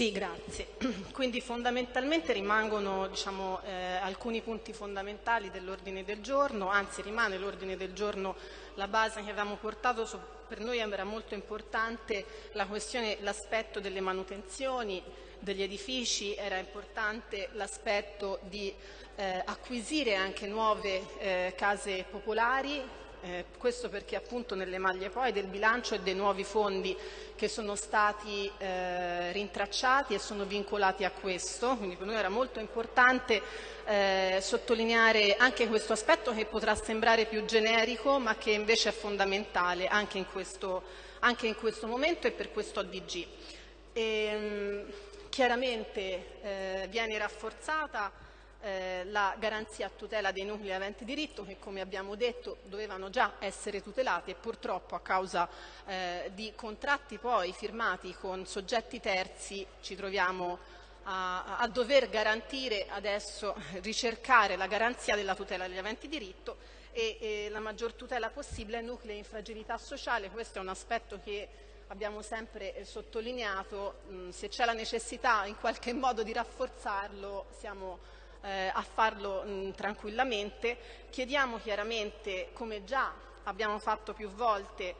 Sì, grazie. Quindi fondamentalmente rimangono diciamo, eh, alcuni punti fondamentali dell'ordine del giorno, anzi rimane l'ordine del giorno la base che avevamo portato, su, per noi era molto importante l'aspetto delle manutenzioni degli edifici, era importante l'aspetto di eh, acquisire anche nuove eh, case popolari eh, questo perché appunto nelle maglie poi del bilancio e dei nuovi fondi che sono stati eh, rintracciati e sono vincolati a questo, quindi per noi era molto importante eh, sottolineare anche questo aspetto che potrà sembrare più generico ma che invece è fondamentale anche in questo, anche in questo momento e per questo ADG. E, ehm, chiaramente eh, viene rafforzata eh, la garanzia a tutela dei nuclei aventi diritto che come abbiamo detto dovevano già essere tutelati e purtroppo a causa eh, di contratti poi firmati con soggetti terzi ci troviamo a, a, dover garantire adesso, ricercare la garanzia della tutela degli aventi diritto e, e la maggior tutela possibile ai nuclei in fragilità sociale, questo è un aspetto che abbiamo sempre eh, sottolineato, mh, se c'è la necessità in qualche modo di rafforzarlo siamo eh, a farlo mh, tranquillamente. Chiediamo chiaramente, come già abbiamo fatto più volte,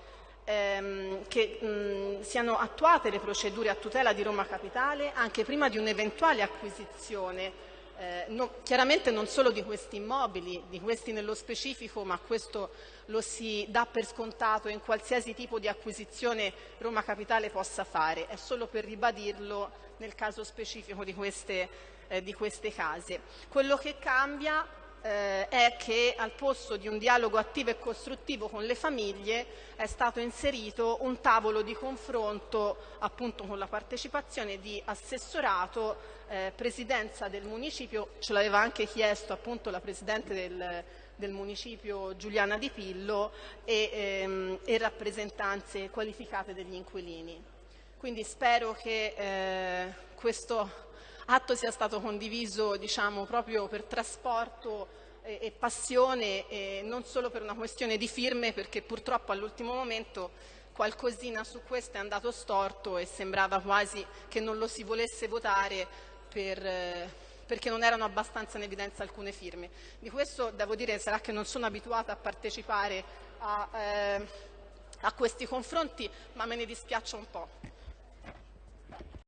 ehm, che mh, siano attuate le procedure a tutela di Roma Capitale anche prima di un'eventuale acquisizione eh, no, chiaramente non solo di questi immobili, di questi nello specifico, ma questo lo si dà per scontato in qualsiasi tipo di acquisizione Roma Capitale possa fare, è solo per ribadirlo nel caso specifico di queste, eh, di queste case. Quello che cambia eh, è che al posto di un dialogo attivo e costruttivo con le famiglie è stato inserito un tavolo di confronto appunto con la partecipazione di assessorato, eh, presidenza del municipio, ce l'aveva anche chiesto appunto la Presidente del, del municipio Giuliana Di Pillo e, ehm, e rappresentanze qualificate degli inquilini. Quindi spero che eh, questo atto sia stato condiviso diciamo, proprio per trasporto e, e passione e non solo per una questione di firme perché purtroppo all'ultimo momento qualcosina su questo è andato storto e sembrava quasi che non lo si volesse votare per, eh, perché non erano abbastanza in evidenza alcune firme. Di questo devo dire sarà che non sono abituata a partecipare a, eh, a questi confronti ma me ne dispiaccio un po'.